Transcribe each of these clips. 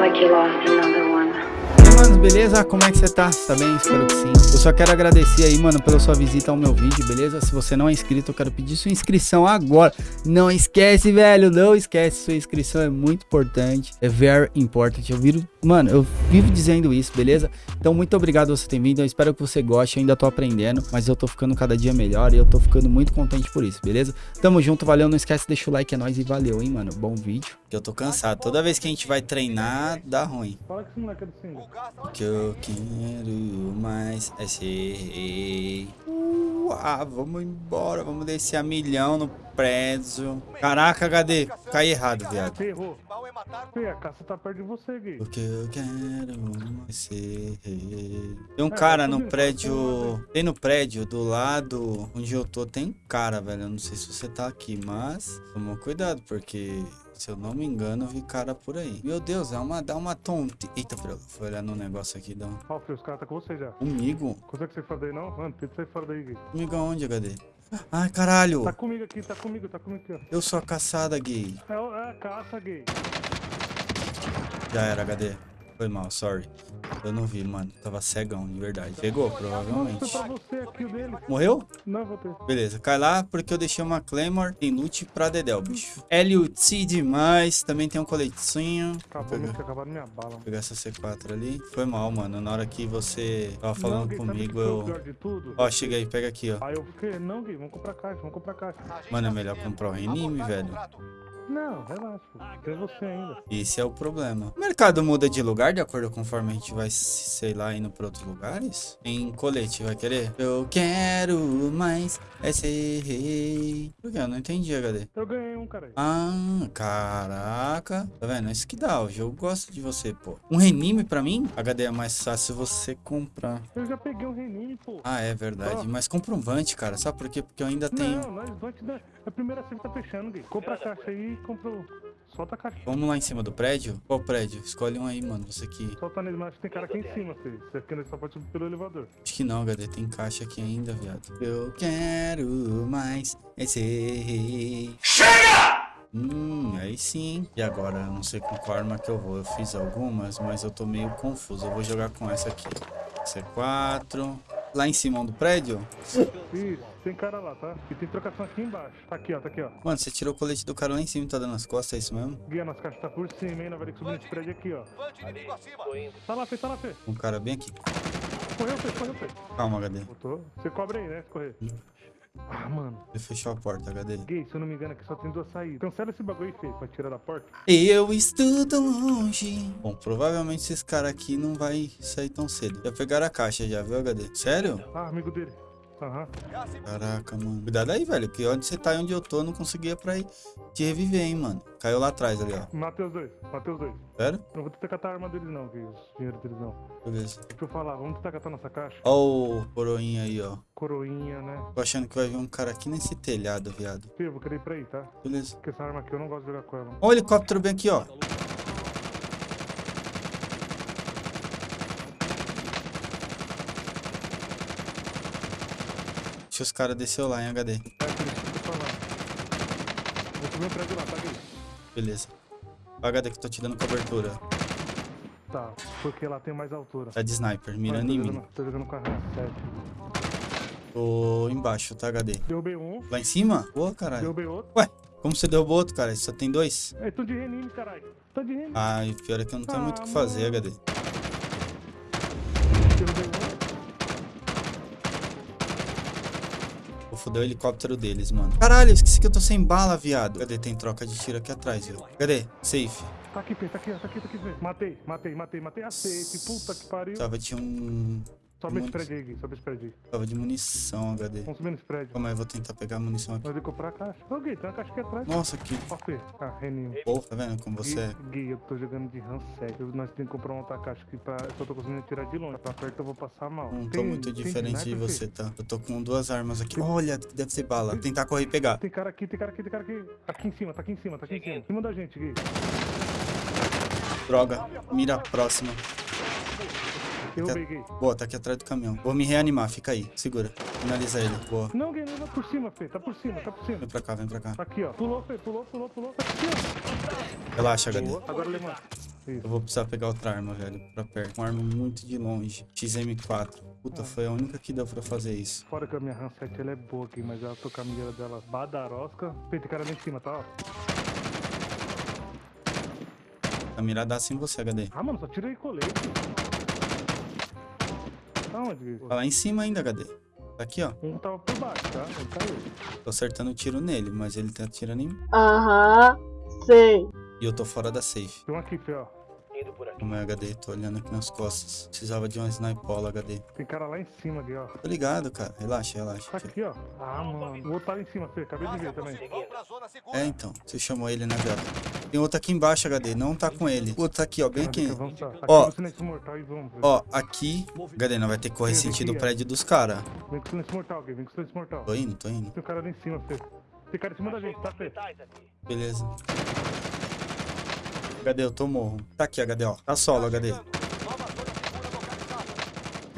like you lost another one. E aí, mano, beleza? Como é que você tá? Tá bem? Espero que sim. Eu só quero agradecer aí, mano, pela sua visita ao meu vídeo, beleza? Se você não é inscrito, eu quero pedir sua inscrição agora. Não esquece, velho, não esquece. Sua inscrição é muito importante. É very important. Eu viro, mano, eu vivo dizendo isso, beleza? Então, muito obrigado você ter vindo. Eu espero que você goste. Eu ainda tô aprendendo, mas eu tô ficando cada dia melhor e eu tô ficando muito contente por isso, beleza? Tamo junto, valeu. Não esquece, deixa o like, é nóis e valeu, hein, mano. Bom vídeo. Que eu tô cansado. Toda vez que a gente vai treinar, dá ruim. Fala que esse moleque é do single. O que eu quero mais é ser. Uh, ah, vamos embora, vamos descer a milhão no prédio. Caraca, HD, caí errado, viado. Você errou. Fê, a caça tá perto de você, gay. O que eu quero ser. Tem um cara no prédio. Tem no prédio do lado onde eu tô, tem um cara, velho. Eu não sei se você tá aqui, mas toma cuidado, porque. Se eu não me engano, eu vi cara por aí. Meu Deus, é uma, dá uma tonte. Eita, Frelo, foi olhar no negócio aqui, dá um... Ó, Fê, os caras tá com você já. Comigo? Consegue sair fora daí, não? Mano, tenta sair fora daí, gay. Comigo aonde, HD? Ai, caralho. Tá comigo aqui, tá comigo, tá comigo aqui, ó. Eu sou a caçada, gay. É, é caça, gay. Já era, HD. Foi mal, sorry. Eu não vi, mano. Tava cegão, de verdade. Pegou, provavelmente. Morreu? Não, vou ter. Beleza, cai lá porque eu deixei uma Claymore em loot pra Dedel, bicho. LUT demais. Também tem um coletinho. Vou Acabou, pegar, tinha acabado minha bala. vou pegar essa C4 ali. Foi mal, mano. Na hora que você tava Não, falando sabe comigo, eu... Ó, chega aí, pega aqui, ó. Aí eu fiquei, não, gay, vamos comprar caixa, vamos comprar caixa. Mano, é melhor comprar o Renime, velho. Não, relaxa, pô. Tem você ainda. Esse é o problema. O mercado muda de lugar de acordo conforme a gente vai, sei lá, indo pra outros lugares? Em colete, vai querer? Eu quero mais é ser rei. Por quê? Eu não entendi, HD. Eu ganhei um, cara. Ah, caraca. Tá vendo? É isso que dá. O jogo gosta de você, pô. Um renime pra mim? HD é mais fácil você comprar. Eu já peguei um renime, pô. Ah, é verdade. Mas compra um Vante, cara. Sabe por quê? Porque eu ainda tenho... Não, nós dar. É a primeira que tá fechando, gay. Compra a caixa aí compra o... Solta a caixa. Vamos lá em cima do prédio? Qual prédio? Escolhe um aí, mano. Você que... Solta nele, mas acho que tem cara aqui em cima, filho. Você aqui nós só pode subir pelo elevador. Acho que não, HD. Tem caixa aqui ainda, viado. Eu quero mais esse rei. Chega! Hum, aí sim. E agora? Eu não sei com qual arma que eu vou. Eu fiz algumas, mas eu tô meio confuso. Eu vou jogar com essa aqui. C4. Lá em cima do prédio? Isso, tem cara lá, tá? E tem trocação aqui embaixo. Tá aqui, ó, tá aqui, ó. Mano, você tirou o colete do cara lá em cima e tá dando as costas, é isso mesmo? Guia, nossa caixa tá por cima, hein? Ter que subir nesse prédio aqui, ó. Tá lá, Fê, tá lá, Fê. Um cara bem aqui. Correu, Fê, correu, Fê. Calma, HD. Botou. Você cobre aí, né? Se correr. Ah, mano. Ele fechou a porta, HD. Gay, se eu não me engano, aqui só tem duas saídas. Cancela esse bagulho aí, Fê, pra tirar da porta. Eu estudo longe. Bom, provavelmente esses caras aqui não vai sair tão cedo. Já pegaram a caixa já, viu, HD? Sério? Ah, amigo dele. Aham. Caraca, mano. Cuidado aí, velho. Que onde você tá e onde eu tô, eu não conseguia pra ir te reviver, hein, mano. Caiu lá atrás ali, ó. Matei os dois, matei os dois. Sério? Não vou tentar catar a arma deles, não, Gay. Os dinheiro deles, não. Beleza. Deixa eu falar, vamos tentar catar nossa caixa. Ó o coroinha aí, ó. Coroinha, né? Tô achando que vai vir um cara aqui nesse telhado, viado. Fê, eu vou querer ir pra aí, tá? Beleza. Porque essa arma aqui eu não gosto de jogar com ela. Ó o helicóptero bem aqui, ó. Deixa os caras descer lá em HD. Tá? Beleza. HD que eu tô te dando cobertura. Tá, porque lá tem mais altura. Tá de sniper, mirando em mim. Tô jogando com a arma 7. Tô embaixo, tá, HD? Derrubei um, Lá em cima? Boa, caralho. derrubei outro. Ué, como você derrubou outro, cara? Só tem dois? É, tô de renime, caralho. Tô de renime. Ah, e pior é que eu não tenho Ah, muito o que fazer, mano. HD. Derrubei um. Foder o helicóptero deles, mano. Caralho, esqueci que eu tô sem bala, viado. Cadê? Tem troca de tiro aqui atrás, viu? Cadê? Safe. Tá aqui, tá aqui, tá aqui, tá aqui. Matei, matei, matei, matei a safe. Puta que pariu. Tava de um... Sobe prédio aí, Gui, sobe prédio aí. Tava de munição, HD. Vamos subir nesse prédio. Calma aí, eu vou tentar pegar a munição aqui. Nós vamos comprar a caixa. Ô, Gui, tem uma caixa aqui atrás. Nossa, que... Ó, Fê. Ah, renime. Pô, tá vendo como você é? Gui, eu tô jogando de RAM 7. Eu- Nós temos que comprar uma outra caixa aqui pra. Eu só tô conseguindo tirar de longe. Pra perto eu vou passar mal. Não tô Tem- muito tem diferente de sniper, Fê? você, tá? Eu tô com duas armas aqui. Olha, deve ser bala. Vou tentar correr e pegar. Tem cara aqui, tem cara aqui, tem cara aqui. Aqui em cima, tá aqui em cima, tá aqui em cima. Em cima da gente, Gui. Droga. Mira próxima. Derrubei, Gui. Boa, tá aqui atrás do caminhão. Vou me reanimar, fica aí. Segura. Finaliza ele. Boa. Não, Gui, não, não, por cima, Fê. Tá por cima, tá por cima. Vem pra cá, vem pra cá. Tá aqui, ó. Pulou, Fê, pulou, pulou, pulou. Tá aqui, ó. Relaxa, HD. Boa. Agora levanta. Eu vou precisar pegar outra arma, velho, pra perto. Uma arma muito de longe. XM4. Puta, foi a única que deu pra fazer isso. Fora que a minha Hanset ela é boa aqui, mas ela tô com a mira dela badarosca. Peito cara lá em cima, tá? Ó. A miradaça em você, HD. Ah, mano, só tirei colete. Aonde? Tá lá em cima ainda, HD. Tá aqui, ó. Um tava por baixo, tá? Ele caiu. Tô acertando um tiro nele, mas ele tá atirando em mim. Aham, sei. E eu tô fora da safe. Tem um aqui, Fê, ó. Como é, HD? Tô olhando aqui nas costas. Precisava de uma snipola, HD. Tem cara lá em cima aqui, ó. Tô ligado, cara. Relaxa, relaxa. Tá aqui, ó. Ah, mano. O outro tá lá em cima, Fê. Acabei de ver também. É, então. Você chamou ele, né, viado? Tem outro aqui embaixo, HD. Não tá com ele. O outro tá aqui, ó. Bem aqui. Ó. no. Ó, aqui. HD, não vai ter que correr sentido o prédio dos caras. Vem com silêncio mortal, Gui. Vem com silêncio mortal. Tô indo, tô indo. Tem um cara lá em cima, Fê. Tem cara em cima da gente, tá, Fê? Beleza. HD, eu tô morro. Tá aqui, HD, ó. Tá solo, HD.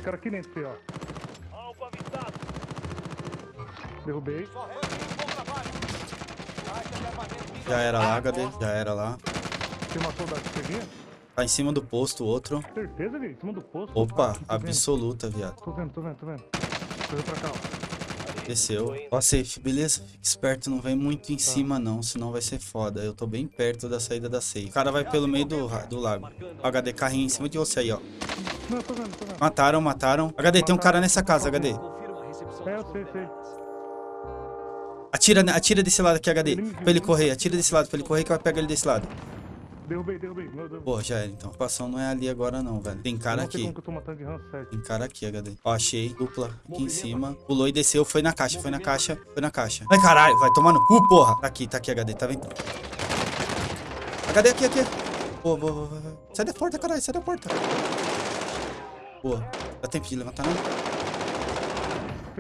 Aqui dentro, ó. Derrubei. Já era lá, HD. Já era lá. Vinha. Tá em cima do posto, o outro. Certeza? Em cima do posto. Opa, absoluta, viado. Tô vendo, tô vendo, tô vendo. Correu pra cá, ó. Desceu. Ó, safe, beleza? Fique esperto, não vem muito em cima não, senão vai ser foda. Eu tô bem perto da saída da safe. O cara vai pelo meio do, do lago. Ó, HD, carrinho em cima de você aí, ó. Não, tô vendo, tô vendo. Mataram, mataram. HD, tem um cara nessa casa, HD. É, eu sei, sei. Atira, atira desse lado aqui, HD. Pra ele correr, atira desse lado, pra ele correr que eu pego ele desse lado. Derrubei, derrubei. Meu Deus. Pô, já era então. A situação não é ali agora não, velho. Tem cara aqui. como que eu tô matando de RAM 7. Tem cara aqui, HD. Ó, achei. Dupla aqui em cima. Pulou e desceu. Foi na caixa, foi na caixa, foi na caixa. Ai, caralho, vai tomar no cu, porra. Tá aqui, tá aqui, HD. Tá vendo? HD aqui, aqui. Boa, boa, boa, boa. Sai da porta, caralho, sai da porta. Boa. Dá tempo de levantar, não?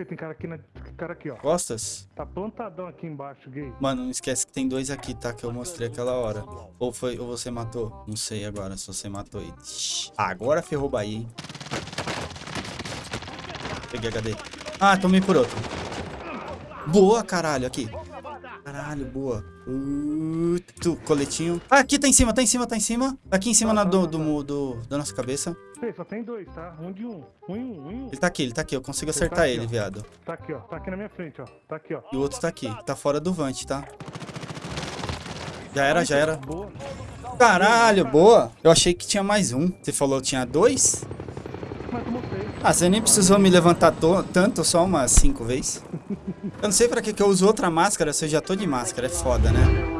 Tem cara aqui, na... cara aqui, ó. Costas? Tá plantadão aqui embaixo, gay. Mano, não esquece que tem dois aqui, tá? Que eu mostrei aquela hora. Ou foi, ou você matou? Não sei agora se você matou ele. Shhh. Agora ferrou Bahia, hein? Peguei HD. Ah, tomei por outro. Boa, caralho, aqui. Caralho, boa. Uh, tu, coletinho. Ah, aqui tá em cima, tá em cima, tá em cima. Tá aqui em cima na, do, do, do- da nossa cabeça. Só tem dois, tá? Um de um. Um em um, um em um. Ele tá aqui, ele tá aqui. Eu consigo Ele tá acertar aqui, ele, ó. viado. Tá aqui, ó. Tá aqui na minha frente, ó. Tá aqui, ó. E o outro tá aqui. Tá fora do vante, tá? Já era, já era. Boa. Caralho, boa. Eu achei que tinha mais um. Você falou que tinha dois? Ah, você nem precisou me levantar to- tanto, só umas cinco vezes. Eu não sei pra que, que eu uso outra máscara se eu já tô de máscara. É foda, né?